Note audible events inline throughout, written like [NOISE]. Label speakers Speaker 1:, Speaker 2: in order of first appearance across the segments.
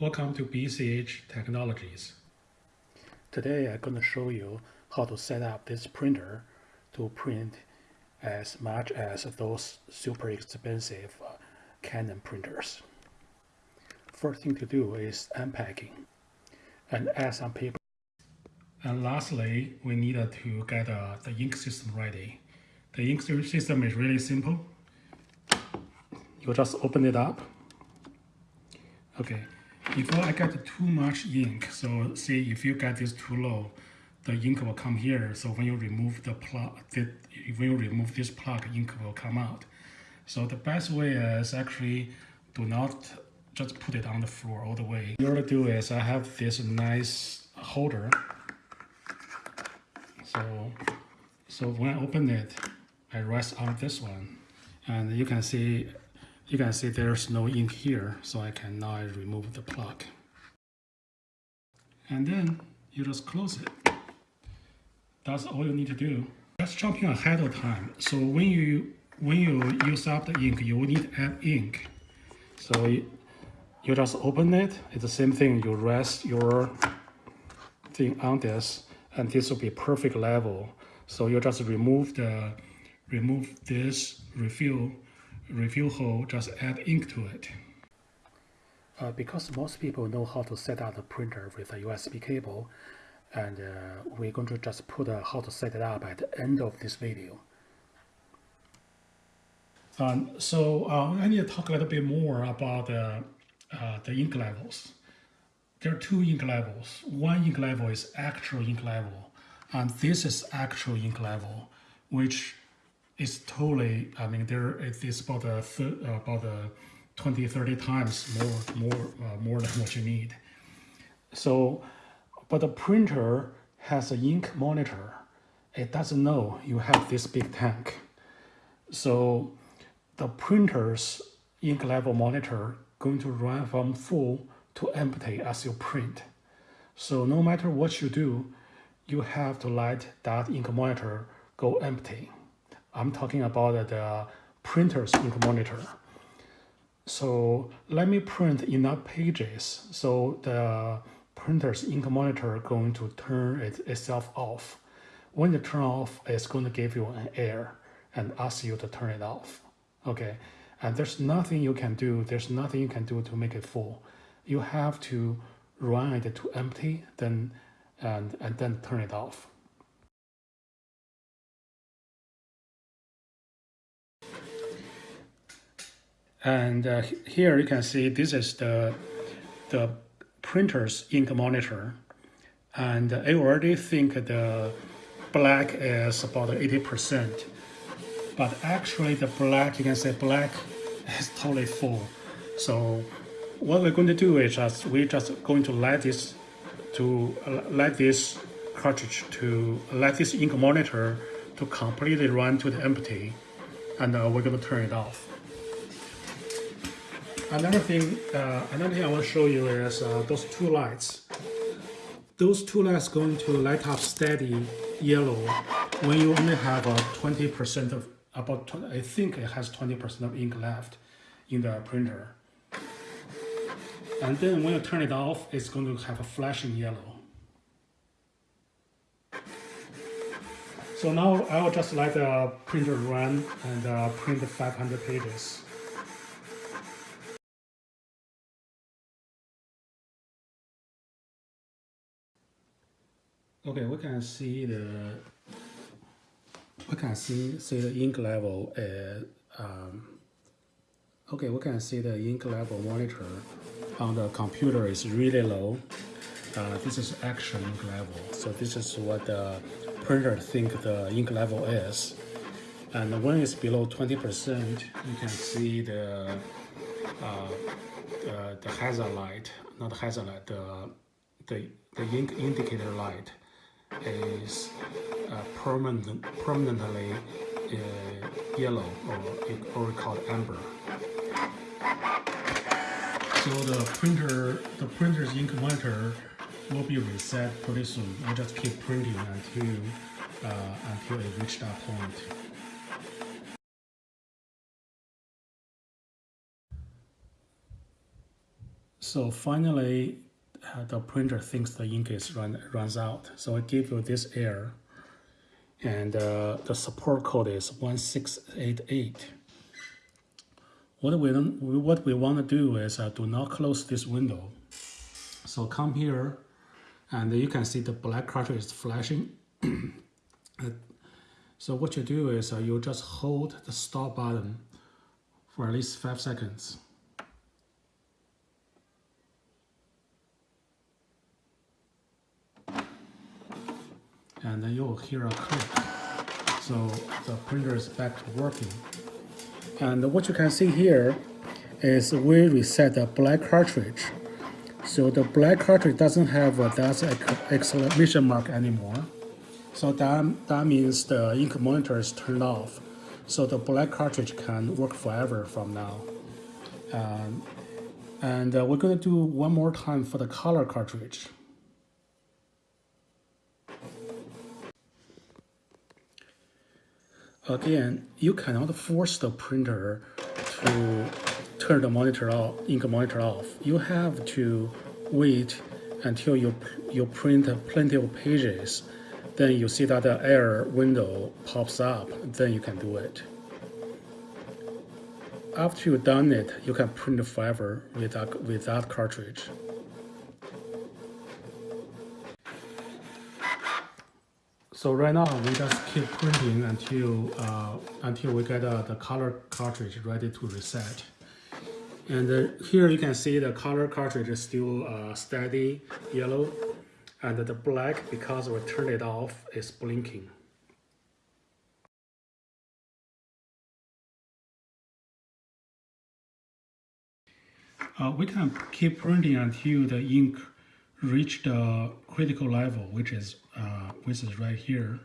Speaker 1: Welcome to BCH Technologies.
Speaker 2: Today I'm going to show you how to set up this printer to print as much as those super expensive uh, Canon printers. First thing to do is unpacking and add some paper.
Speaker 1: And lastly, we need to get uh, the ink system ready. The ink system is really simple. You just open it up. Okay, before I get too much ink, so see if you get this too low, the ink will come here. So when you remove the plug, when you remove this plug, ink will come out. So the best way is actually do not just put it on the floor all the way. What I do is I have this nice holder. So, so when I open it, I rest on this one, and you can see you can see there's no ink here, so I can now remove the plug. And then you just close it. That's all you need to do. Just jumping ahead of time. So when you when you use up the ink, you will need to add ink. So you, you just open it. It's the same thing. You rest your thing on this, and this will be perfect level. So you just remove the remove this refill refill hole, just add ink to it.
Speaker 2: Uh, because most people know how to set up the printer with a USB cable, and uh, we're going to just put uh, how to set it up at the end of this video.
Speaker 1: Um, so uh, I need to talk a little bit more about uh, the ink levels. There are two ink levels. One ink level is actual ink level, and this is actual ink level, which it's totally, I mean, there it is about a about a 20, 30 times more, more, uh, more than what you need. So, but the printer has an ink monitor. It doesn't know you have this big tank. So the printer's ink level monitor going to run from full to empty as you print. So no matter what you do, you have to let that ink monitor go empty. I'm talking about the printer's ink monitor. So let me print enough pages so the printer's ink monitor going to turn it itself off. When it turn off, it's going to give you an error and ask you to turn it off. Okay, and there's nothing you can do. There's nothing you can do to make it full. You have to run it to empty, then and and then turn it off. And uh, here you can see this is the, the printer's ink monitor. And I already think the black is about 80%. But actually the black, you can say black [LAUGHS] is totally full. So what we're going to do is just, we're just going to let this to uh, let this cartridge to let this ink monitor to completely run to the empty and uh, we're going to turn it off. Another thing, uh, another thing I want to show you is uh, those two lights. Those two lights going to light up steady yellow when you only have a 20% of about 20, I think it has 20% of ink left in the printer. And then when you turn it off, it's going to have a flashing yellow. So now I will just let the printer run and uh, print 500 pages. Okay, we can see the we can see see the ink level at um, okay we can see the ink level monitor on the computer is really low. Uh, this is actual ink level, so this is what the printer think the ink level is. And when it's below 20%, you can see the uh, the, the hazard light, not hazard light, the the the ink indicator light is uh, permanent, permanently uh, yellow or, or called amber. So the printer, the printer's ink monitor will be reset pretty soon. I'll just keep printing until uh, until it reaches that point. So finally, the printer thinks the ink is run runs out. So it gives you this error, and uh, the support code is 1688. What we, what we want to do is uh, do not close this window. So come here, and you can see the black cartridge is flashing. [CLEARS THROAT] so what you do is uh, you just hold the stop button for at least five seconds. And then you'll hear a click. So the printer is back to working. And what you can see here is we reset the black cartridge. So the black cartridge doesn't have that exclamation mark anymore. So that, that means the ink monitor is turned off. So the black cartridge can work forever from now. Um, and uh, we're going to do one more time for the color cartridge. Again, you cannot force the printer to turn the monitor off, ink monitor off. You have to wait until you, you print plenty of pages. Then you see that the error window pops up, then you can do it. After you've done it, you can print forever with that, with that cartridge. So right now we just keep printing until uh, until we get uh, the color cartridge ready to reset. And uh, here you can see the color cartridge is still uh, steady yellow, and the black because we turned it off is blinking. Uh, we can keep printing until the ink reach the critical level, which is uh, which is right here.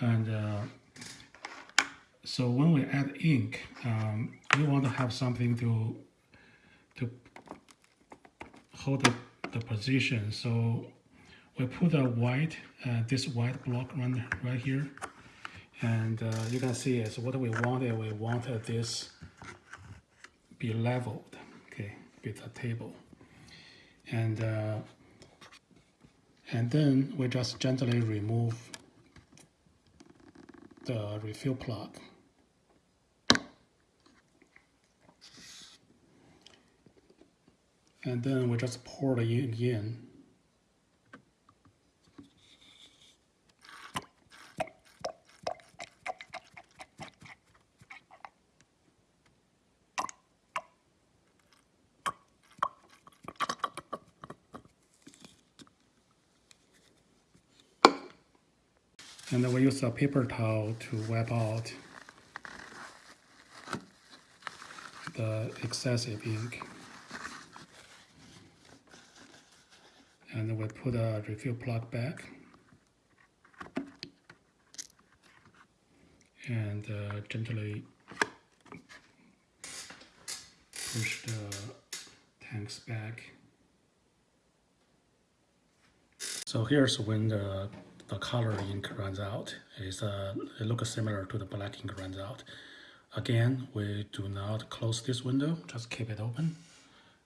Speaker 1: And uh, so when we add ink, um, we want to have something to to hold the, the position. So we put a white, uh, this white block right, right here. And uh, you can see is what we wanted. We wanted this be leveled, okay, with a table and uh, and then we just gently remove the refill plug. And then we just pour ink in. And we use a paper towel to wipe out the excessive ink. And we put a refill plug back. And uh, gently push the tanks back. So here's when the the color ink runs out. It's, uh, it looks similar to the black ink runs out. Again, we do not close this window, just keep it open.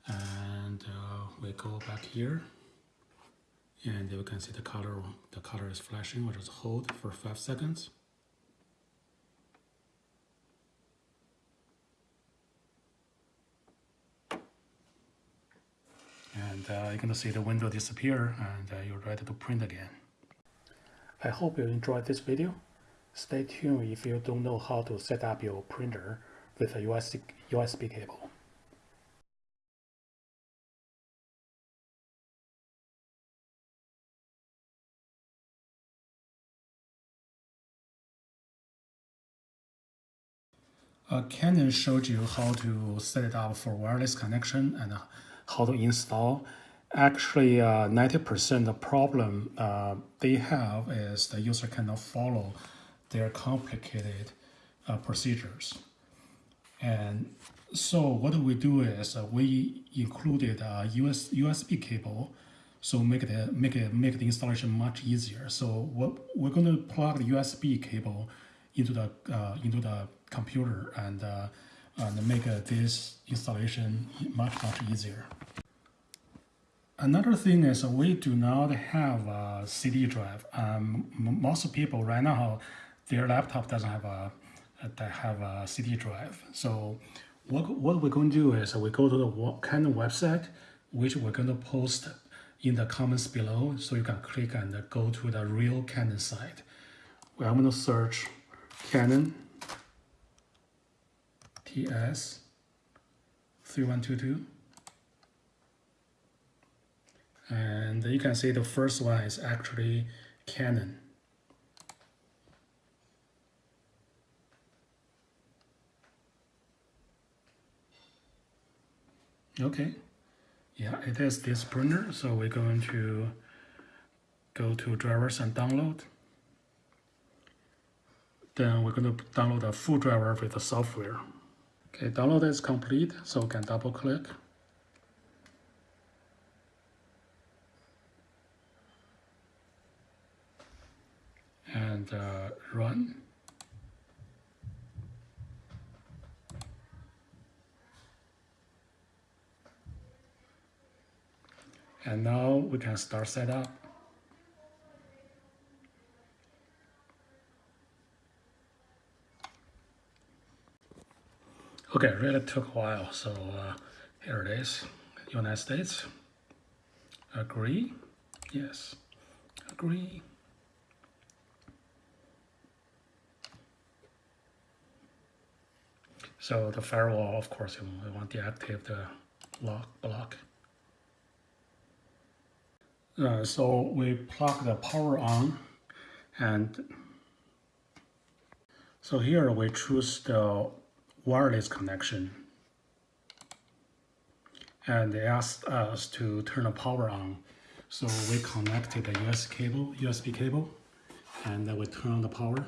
Speaker 1: And uh, we go back here. And you can see the color, the color is flashing. we just hold for five seconds. And uh, you're gonna see the window disappear and uh, you're ready to print again. I hope you enjoyed this video. Stay tuned if you don't know how to set up your printer with a USB, cable. Uh, Canon showed you how to set it up for wireless connection and how to install actually 90% uh, the problem uh, they have is the user cannot follow their complicated uh, procedures. And so what we do is we included a US, USB cable so make it make it make the installation much easier. So what we're going to plug the USB cable into the uh, into the computer, and uh, and make uh, this installation much, much easier. Another thing is we do not have a CD drive. Um, most people right now, their laptop doesn't have a, that have a CD drive. So what, what we're going to do is we go to the Canon website, which we're going to post in the comments below. So you can click and go to the real Canon site. I'm going to search Canon TS 3122 and you can see the first one is actually Canon. Okay, yeah, it is this printer, so we're going to go to drivers and download. Then we're going to download a full driver with the software. Okay, download is complete, so we can double click. And uh, run. And now we can start setup. Okay, really took a while, so uh, here it is. United States. Agree. Yes. Agree. So the firewall, of course, we want to deactivate the lock block. Uh, so we plug the power on and so here we choose the wireless connection and they asked us to turn the power on. So we connected the US cable, USB cable and then we turn on the power.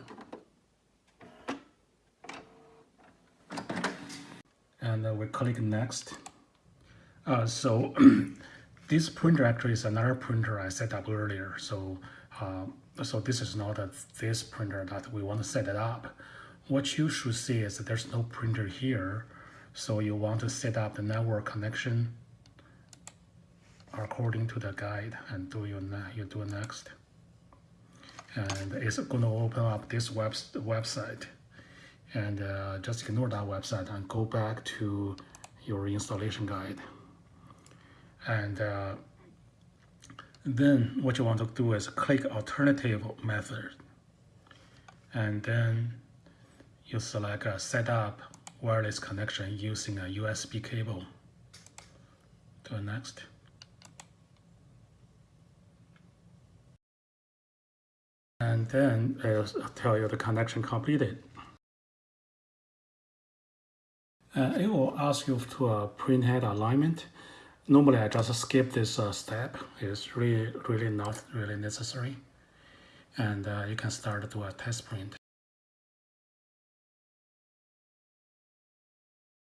Speaker 1: And uh, we click next. Uh, so [CLEARS THROAT] this printer actually is another printer I set up earlier. So uh, so this is not a, this printer that we want to set it up. What you should see is that there's no printer here. So you want to set up the network connection according to the guide and do your you do next. And it's going to open up this web website and uh, just ignore that website and go back to your installation guide. And uh, then what you want to do is click alternative method. And then you select a setup wireless connection using a USB cable. The next. And then it'll tell you the connection completed. Uh, it will ask you to uh, print head alignment. Normally, I just skip this uh, step. It's really, really not really necessary. And uh, you can start to a test print.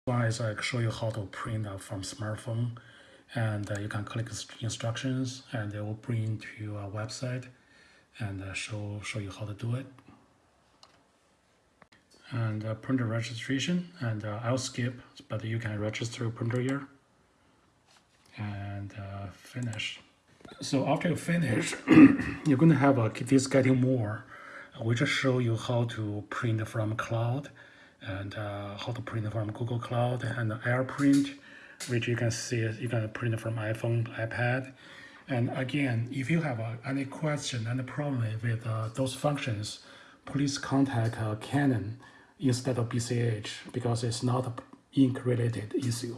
Speaker 1: One is I show you how to print from smartphone. And uh, you can click instructions and it will bring to a website and uh, show, show you how to do it and uh, printer registration and uh, I'll skip but you can register a printer here. And uh, finish. So after you finish [CLEARS THROAT] you're going to have a, this getting more. We just show you how to print from cloud and uh, how to print from Google Cloud and AirPrint which you can see you can print from iPhone iPad. And again if you have uh, any question any problem with uh, those functions please contact Canon instead of BCH because it's not ink related issue.